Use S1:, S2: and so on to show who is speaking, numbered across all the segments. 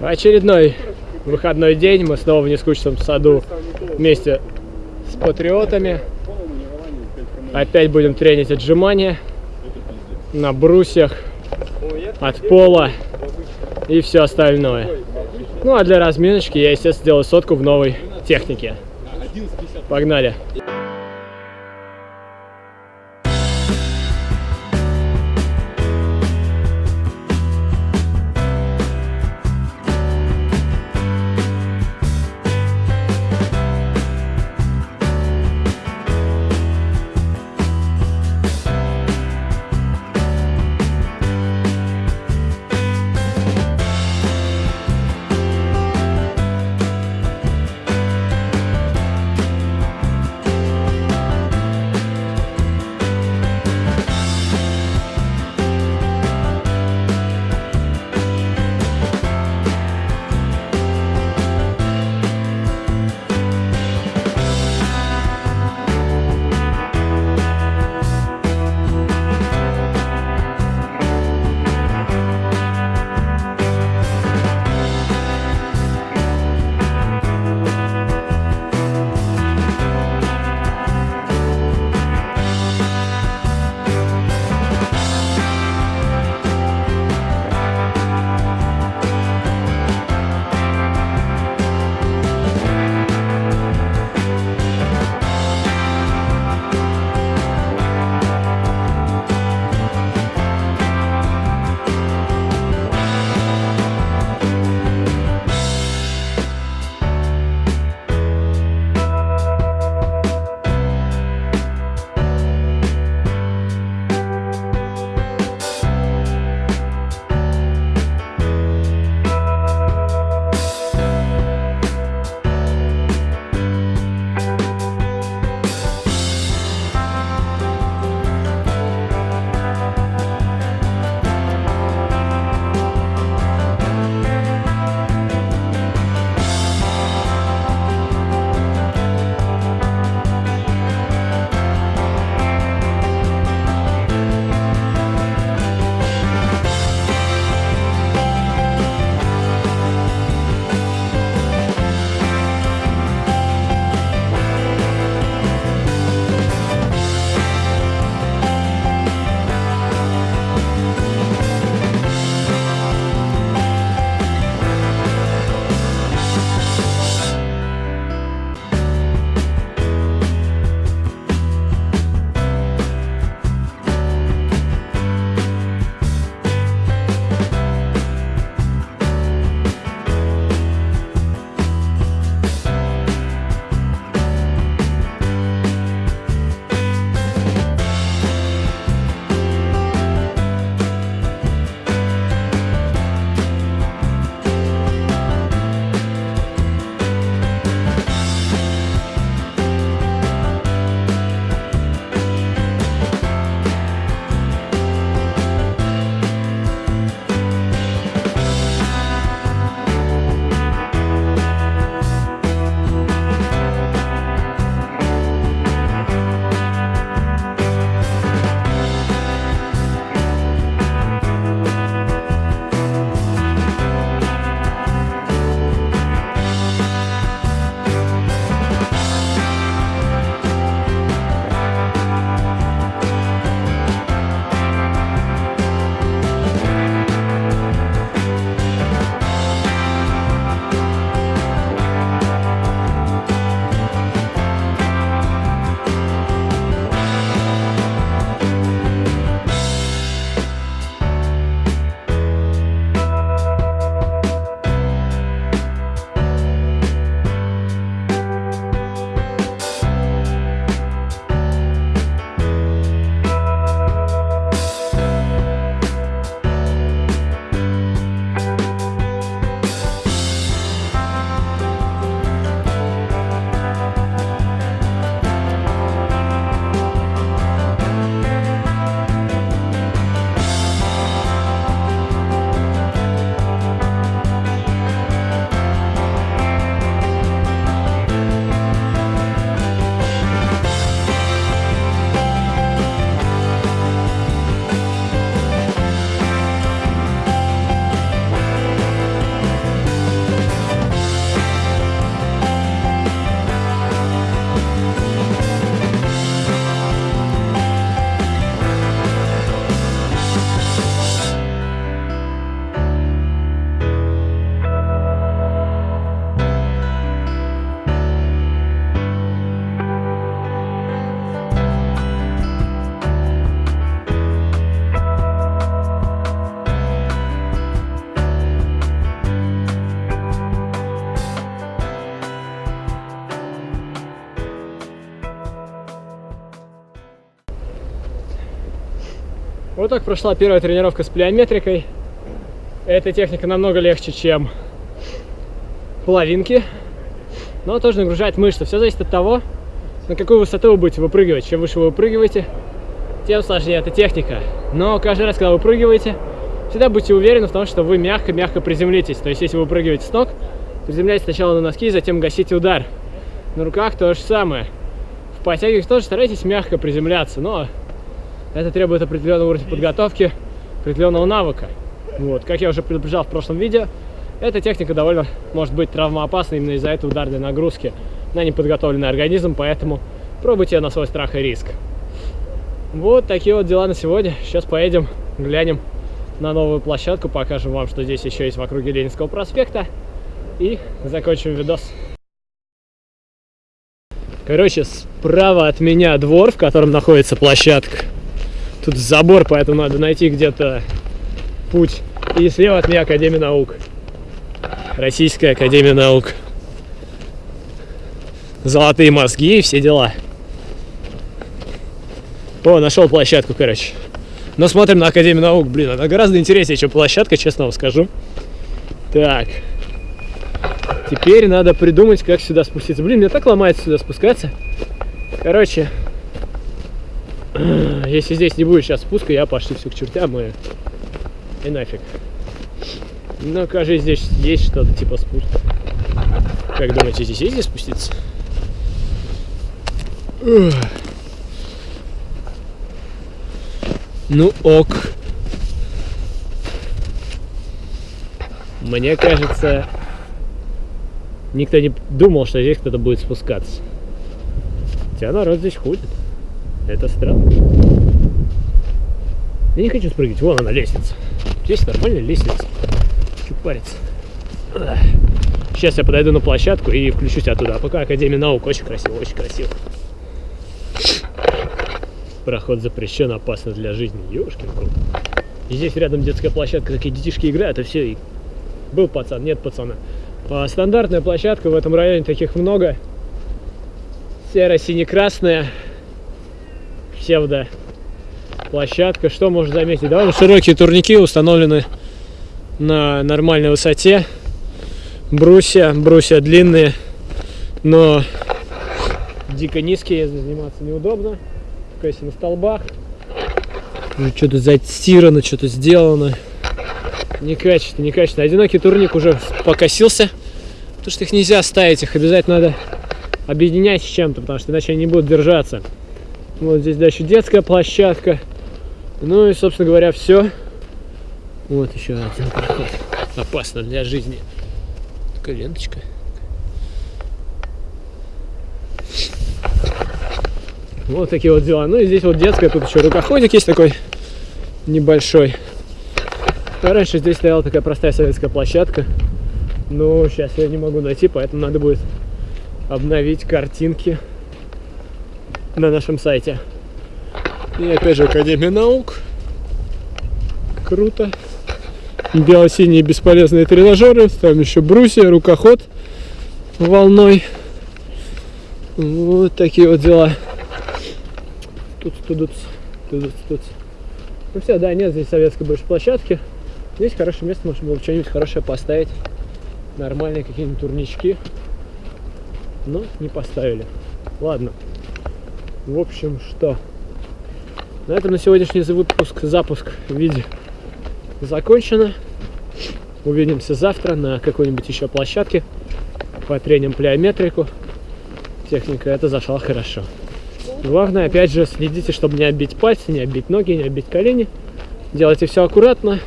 S1: Очередной выходной день. Мы снова в нескучном саду вместе с патриотами. Опять будем тренить отжимания на брусьях, от пола и все остальное. Ну а для разминочки я, естественно, сделаю сотку в новой технике. Погнали! Вот так прошла первая тренировка с плеометрикой. Эта техника намного легче, чем половинки, но тоже нагружает мышцы. Все зависит от того, на какую высоту вы будете выпрыгивать. Чем выше вы выпрыгиваете, тем сложнее эта техника. Но каждый раз, когда вы выпрыгиваете, всегда будьте уверены в том, что вы мягко-мягко приземлитесь. То есть, если вы выпрыгиваете с ног, приземляйтесь сначала на носки, затем гасите удар. На руках то же самое. В подтягиваниях тоже старайтесь мягко приземляться, но это требует определенного уровня подготовки, определенного навыка. Вот, как я уже предупреждал в прошлом видео, эта техника довольно может быть травмоопасна именно из-за этой ударной нагрузки на неподготовленный организм, поэтому пробуйте на свой страх и риск. Вот такие вот дела на сегодня. Сейчас поедем, глянем на новую площадку, покажем вам, что здесь еще есть в округе Ленинского проспекта и закончим видос. Короче, справа от меня двор, в котором находится площадка. Тут забор, поэтому надо найти где-то путь. И слева от меня Академия наук. Российская Академия наук. Золотые мозги и все дела. О, нашел площадку, короче. Но смотрим на Академию наук. Блин, она гораздо интереснее, чем площадка, честно вам скажу. Так. Теперь надо придумать, как сюда спуститься. Блин, мне так ломается сюда спускаться. Короче, если здесь не будет сейчас спуска, я пошли все к чертям и, и нафиг. Ну, кажется, здесь есть что-то типа спуска. Как думаете, здесь есть где спуститься? Ну ок. Мне кажется, никто не думал, что здесь кто-то будет спускаться. Хотя народ здесь ходит. Это странно. Я не хочу спрыгивать. Вон она, лестница. Здесь нормальная лестница. Чуть париться. Сейчас я подойду на площадку и включусь оттуда. А пока Академия наук. Очень красиво, очень красиво. Проход запрещен, опасно для жизни. Ёшкин. И здесь рядом детская площадка, такие детишки играют, и все. И был пацан, нет пацана. А стандартная площадка, в этом районе таких много. Серо-сине-красная. Псевдо площадка. Что можно заметить? Довольно широкие турники установлены на нормальной высоте. Брусья, брусья длинные, но дико низкие, заниматься неудобно только если на столбах. Что-то затирано, что-то сделано. Некачественно, некачественно. Одинокий турник уже покосился, потому что их нельзя ставить, их обязательно надо объединять с чем-то, потому что иначе они не будут держаться. Вот здесь дальше детская площадка. Ну и, собственно говоря, все. Вот еще один проход. Опасно для жизни. Такая ленточка. Вот такие вот дела. Ну и здесь вот детская, тут еще рукоходик есть такой небольшой. А раньше здесь стояла такая простая советская площадка. Но сейчас я не могу найти, поэтому надо будет обновить картинки на нашем сайте. И опять же Академия наук. Круто. Бело-синие бесполезные тренажеры. Там еще брусья, рукоход волной. Вот такие вот дела тут, тут, тут, тут. Ну все, да, нет здесь советской больше площадки. Здесь хорошее место, можно было что-нибудь хорошее поставить. Нормальные какие-нибудь турнички. Но не поставили. Ладно. В общем, что? На этом на сегодняшний выпуск, запуск в виде закончено. Увидимся завтра на какой-нибудь еще площадке. Потреним плеометрику. Техника это зашла хорошо. Главное, опять же, следите, чтобы не оббить пальцы, не оббить ноги, не оббить колени. Делайте все аккуратно.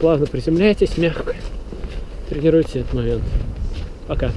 S1: Плавно приземляйтесь, мягко. Тренируйте этот момент. Пока.